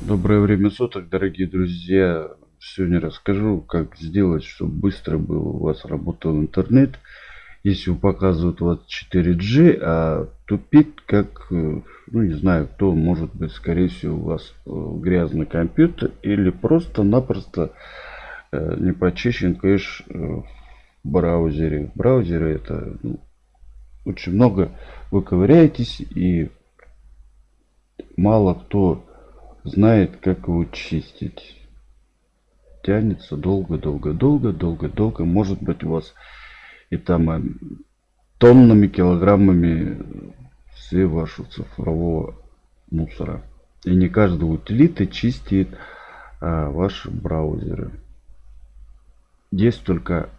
Доброе время суток, дорогие друзья. Сегодня расскажу, как сделать, чтобы быстро был у вас работал интернет. Если показывают у вас 4G, а тупит, как, э, ну не знаю, кто, может быть, скорее всего, у вас э, грязный компьютер или просто-напросто э, не почищен кэш в браузере. В браузере это ну, очень много вы ковыряетесь и мало кто знает, как его чистить. Тянется долго-долго-долго, долго-долго. Может быть у вас и там э, тоннами, килограммами все вашего цифрового мусора. И не каждый утилиты чистит а, ваши браузеры. Есть только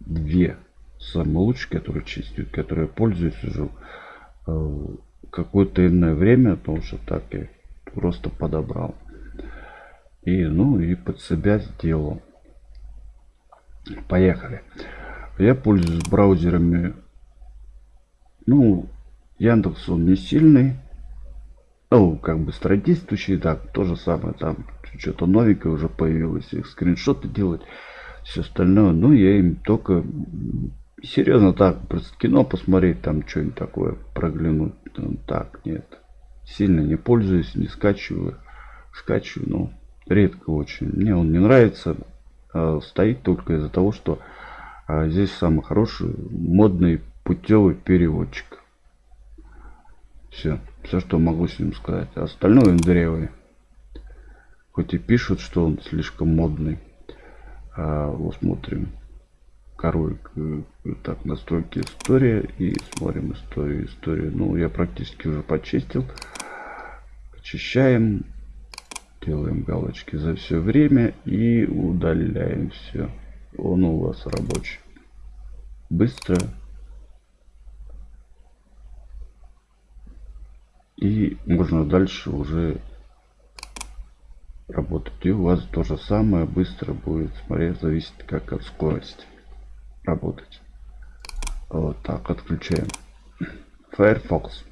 две самые лучшие, которые чистят, которые пользуюсь уже э, какое-то иное время, потому что так я просто подобрал. И, ну, и под себя сделал. Поехали. Я пользуюсь браузерами. Ну, Яндекс он не сильный. Ну, как бы стародействующий, да, то же самое. Там что-то новенькое уже появилось. Их скриншоты делать, все остальное. Ну, я им только серьезно так, просто кино посмотреть, там что-нибудь такое проглянуть. Ну, так, нет сильно не пользуюсь, не скачиваю. Скачиваю, но редко очень. Мне он не нравится. А стоит только из-за того, что а, здесь самый хороший модный путевый переводчик. Все. Все, что могу с ним сказать. А остальное он Хоть и пишут, что он слишком модный. А, вот смотрим. Король, э, так, настройки история. И смотрим историю, историю. Ну, я практически уже почистил. Очищаем делаем галочки за все время и удаляем все он у вас рабочий. Быстро. И можно дальше уже работать. И у вас то же самое быстро будет смотреть зависит как от скорости работать вот так отключаем firefox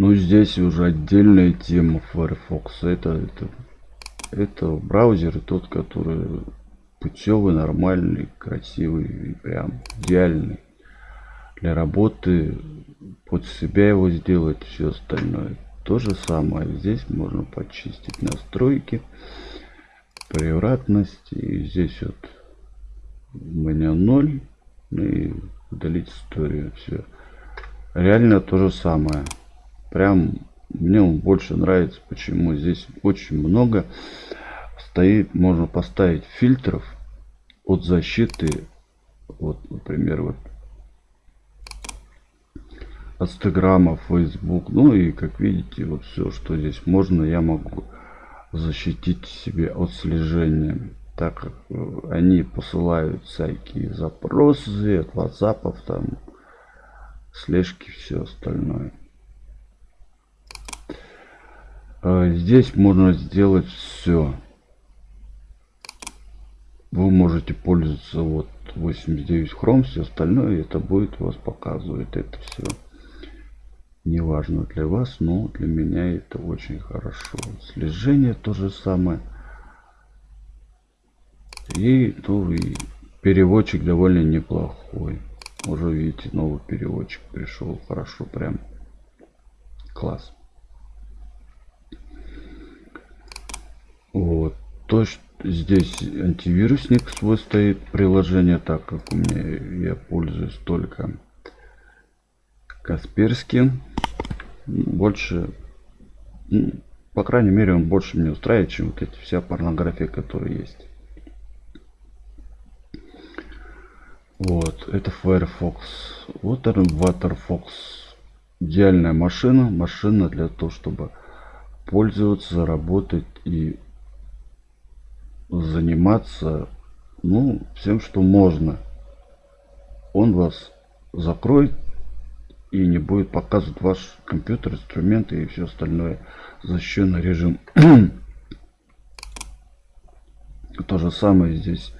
ну здесь уже отдельная тема Firefox. Это, это, это браузер тот, который путевый, нормальный, красивый и прям идеальный. Для работы под себя его сделать, все остальное. То же самое. Здесь можно почистить настройки, превратность. И здесь вот у меня 0. И удалить историю. Все. Реально то же самое. Прям мне он больше нравится. Почему? Здесь очень много стоит. Можно поставить фильтров от защиты. Вот, например, вот Инстаграма, Facebook. Ну и как видите, вот все, что здесь можно, я могу защитить себе от слежения. Так как э, они посылают всякие запросы от WhatsApp, там слежки, все остальное. А, здесь можно сделать все. Вы можете пользоваться вот 89 хром, все остальное это будет вас показывает это все. Не важно для вас, но для меня это очень хорошо. Слежение то же самое. И, ну, и переводчик довольно неплохой. Уже видите, новый переводчик пришел. Хорошо, прям класс. Вот. То, что здесь антивирусник свой стоит приложение, так как у меня я пользуюсь только Касперским. Больше, ну, по крайней мере, он больше меня устраивает, чем вот эти вся порнография, которая есть. Вот, это Firefox. Вот это Waterfox. Идеальная машина. Машина для того, чтобы пользоваться, работать и заниматься ну всем что можно он вас закроет и не будет показывать ваш компьютер инструменты и все остальное защищенный режим то же самое здесь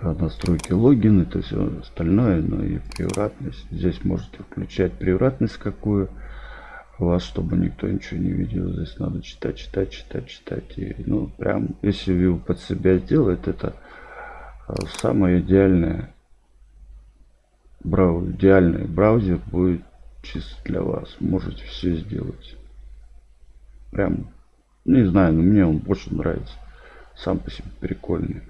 настройки логин это все остальное но и превратность здесь можете включать превратность какую вас, чтобы никто ничего не видел. Здесь надо читать, читать, читать, читать. И, ну, прям, если вы под себя сделает, это а, самое идеальное брау идеальный браузер будет чисто для вас. Можете все сделать. Прям, не знаю, но мне он больше нравится. Сам по себе прикольный.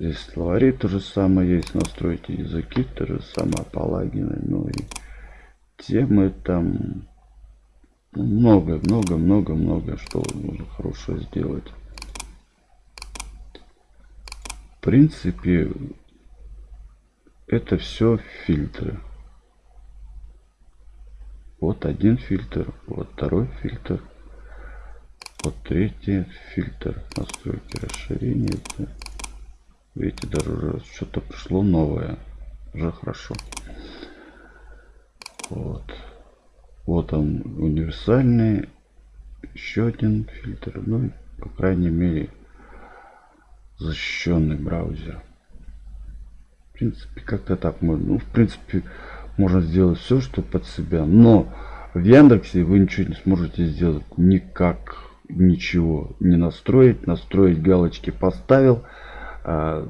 Здесь словари то же самое есть. Настройте языки то же самое палагины. Ну и темы там много, много, много, много что можно хорошего сделать. В принципе, это все фильтры. Вот один фильтр, вот второй фильтр, вот третий фильтр. Настройки расширения. Видите, даже уже что-то пришло новое. Уже хорошо. Вот. Вот он универсальный. Еще один фильтр. Ну, по крайней мере, защищенный браузер. В принципе, как-то так можно. Ну, в принципе, можно сделать все, что под себя. Но в Яндексе вы ничего не сможете сделать. Никак ничего не настроить. Настроить галочки поставил. А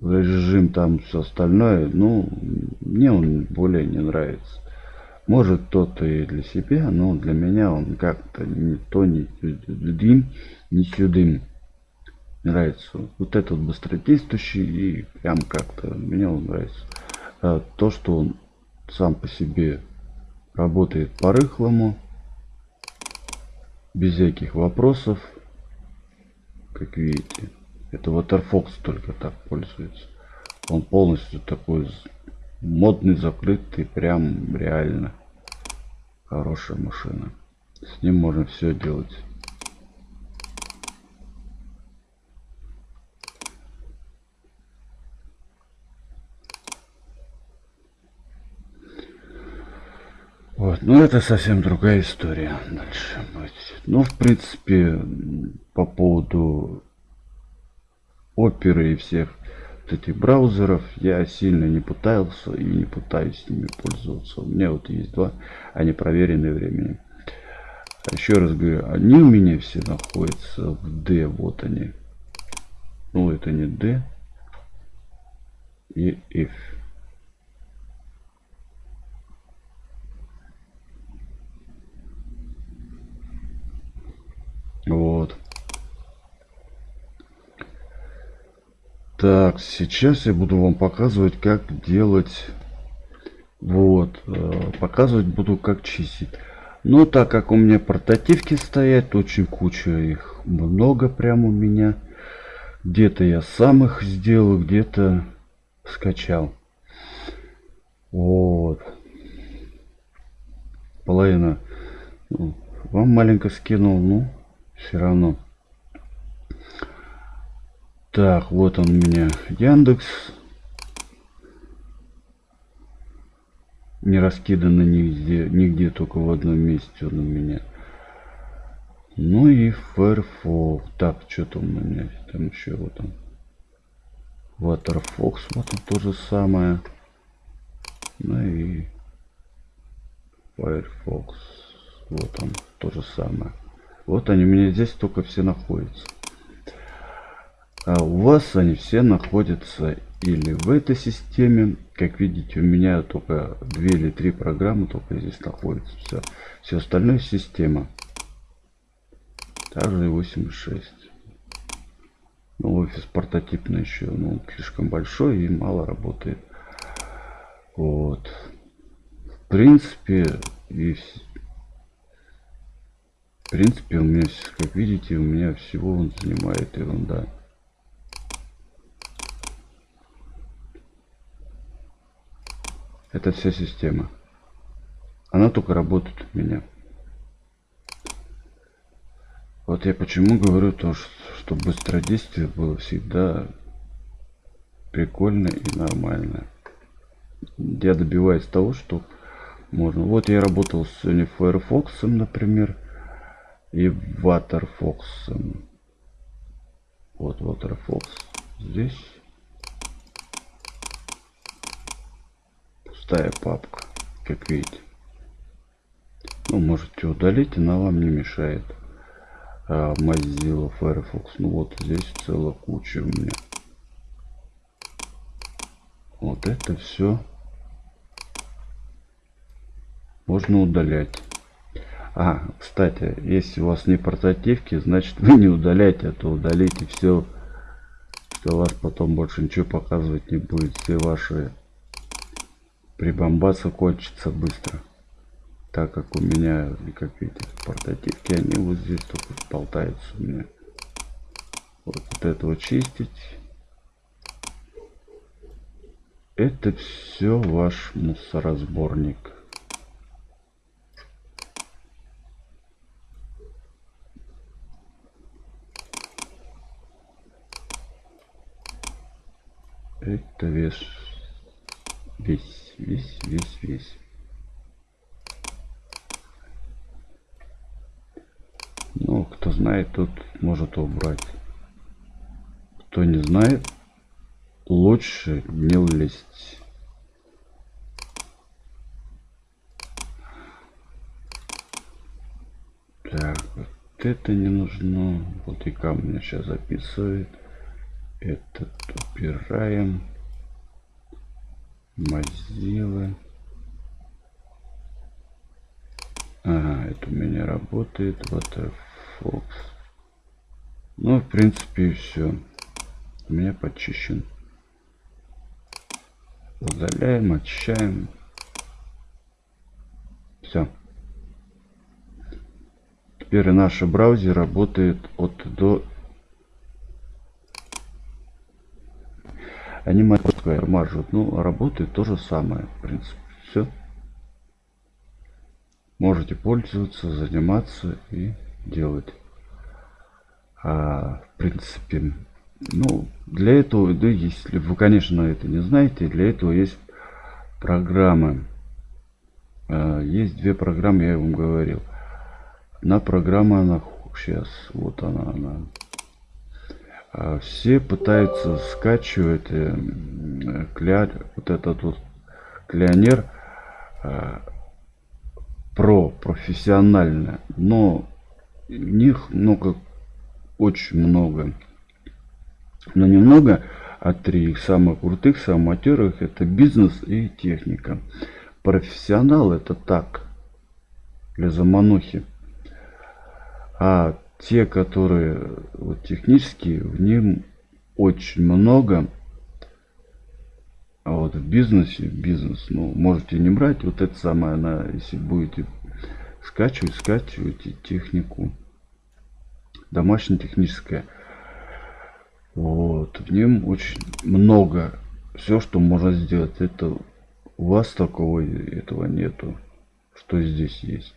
режим там все остальное. Ну, мне он более не нравится. Может кто-то и для себя, но для меня он как-то не то, не дым, не сюдым нравится. Вот этот быстродействующий и прям как-то мне он нравится. А то, что он сам по себе работает по-рыхлому, без всяких вопросов, как видите. Это Waterfox только так пользуется. Он полностью такой модный, закрытый, прям реально хорошая машина. С ним можно все делать. Вот, ну это совсем другая история дальше будет. Ну, в принципе, по поводу оперы и всех вот этих браузеров я сильно не пытался и не пытаюсь с ними пользоваться. У меня вот есть два, они проверены временем. Еще раз говорю, они у меня все находятся в D, вот они. Ну, это не D и F. Вот. Так, сейчас я буду вам показывать, как делать. Вот, э, показывать буду, как чистить. Но так как у меня портативки стоят, очень куча их, много прям у меня. Где-то я сам их сделал, где-то скачал. Вот. Половина. Ну, вам маленько скинул, ну, все равно. Так, вот он у меня Яндекс. Не раскидано нигде, нигде, только в одном месте он у меня. Ну и Firefox. Так, что там у меня? Там еще вот он. Waterfox, вот он то же самое. Ну и Firefox. Вот он, то же самое. Вот они у меня здесь только все находятся. А у вас они все находятся или в этой системе. Как видите, у меня только две или три программы только здесь находятся. Все, все остальное система. Также 8.6. Ну, офис портативный еще, он слишком большой и мало работает. Вот. В принципе, и в принципе, у меня, как видите, у меня всего он занимает ерунда. Это вся система. Она только работает у меня. Вот я почему говорю то, что быстродействие было всегда прикольно и нормально. Я добиваюсь того, что можно. Вот я работал с Sony Firefox, например, и Waterfox. Вот Waterfox здесь. Пустая папка, как видите. Ну, можете удалить, она вам не мешает. А, Mozilla Firefox. Ну вот здесь целая куча у меня. Вот это все можно удалять. А, кстати, если у вас не портативки, значит вы не удаляйте, а то удалите все, что вас потом больше ничего показывать не будет. Все ваши прибамбасы кончатся быстро. Так как у меня, как видите, портативки, они вот здесь только болтаются у меня. Вот, вот это вот чистить. Это все ваш мусоросборник. Это весь, весь, весь, весь, весь. Ну, кто знает, тот может убрать. Кто не знает, лучше не лезть. Так, вот это не нужно. Вот и камня сейчас записывает. Этот убираем. Mozilla. Ага, это у меня работает. Waterfox. Ну, в принципе, все. У меня почищен. Удаляем, очищаем. Все. Теперь наш браузер работает от до анимация мажут. Ну, работает то же самое, в принципе. Все. Можете пользоваться, заниматься и делать. А, в принципе, ну, для этого, да, если вы, конечно, это не знаете, для этого есть программы. А, есть две программы, я вам говорил. Одна программа, она сейчас, вот она, она все пытаются скачивать э, кля, вот этот вот клянер э, про профессионально, но у них много, очень много, но немного, а три самых крутых, самых это бизнес и техника. Профессионал это так, для заманухи. А те, которые вот, технические, в нем очень много. А вот в бизнесе, бизнес, ну, можете не брать. Вот это самое, она, если будете скачивать, скачивайте технику. Домашняя техническая. Вот, в нем очень много. Все, что можно сделать. Это у вас такого этого нету. Что здесь есть.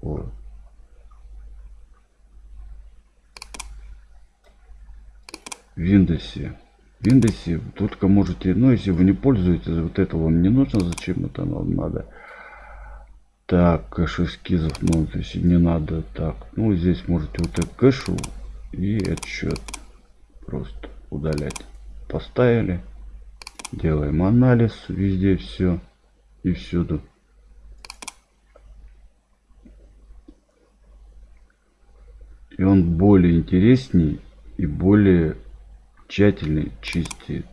Вот. Windows. Windows только можете, ну если вы не пользуетесь, вот это вам не нужно, зачем это вам надо. Так, кэш эскизов, ну если не надо, так, ну здесь можете вот это кэшу и отчет просто удалять. Поставили, делаем анализ везде все и всюду. И он более интересней и более тщательно чистит.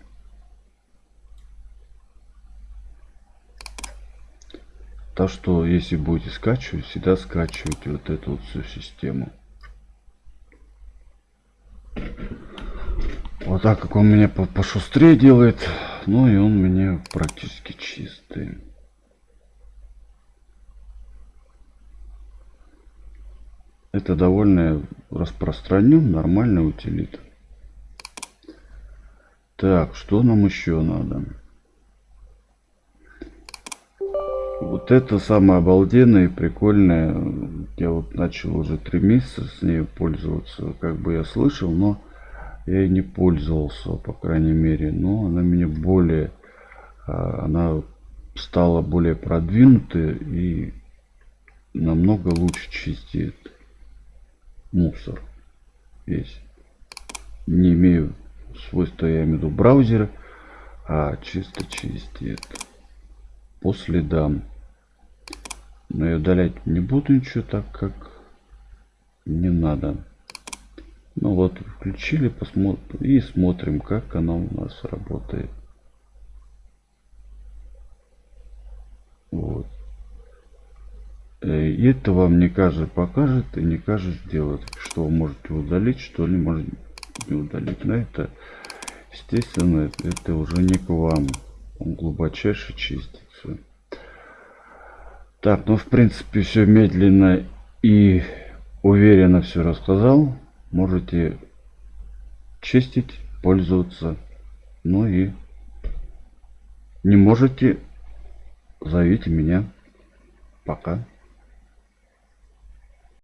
Так что, если будете скачивать, всегда скачивайте вот эту вот всю систему. Вот так как он меня пошустрее делает, ну и он меня практически чистый. Это довольно распространен, нормальная утилита. Так, что нам еще надо? Вот это самое обалденное и прикольное. Я вот начал уже три месяца с ней пользоваться. Как бы я слышал, но я и не пользовался, по крайней мере. Но она мне более... А, она стала более продвинутой и намного лучше чистит мусор весь. Не имею свойства, я имею в виду браузера, а чисто чистит по следам. Но я удалять не буду ничего, так как не надо. Ну вот, включили, посмотрим и смотрим, как она у нас работает. Вот. Э, и это вам не каждый покажет и не каждый сделает. Что вы можете удалить, что ли можете не удалить. Но это, естественно, это уже не к вам. Он глубочайше чистится. Так, ну в принципе все медленно и уверенно все рассказал. Можете чистить, пользоваться. Ну и не можете, зовите меня. Пока.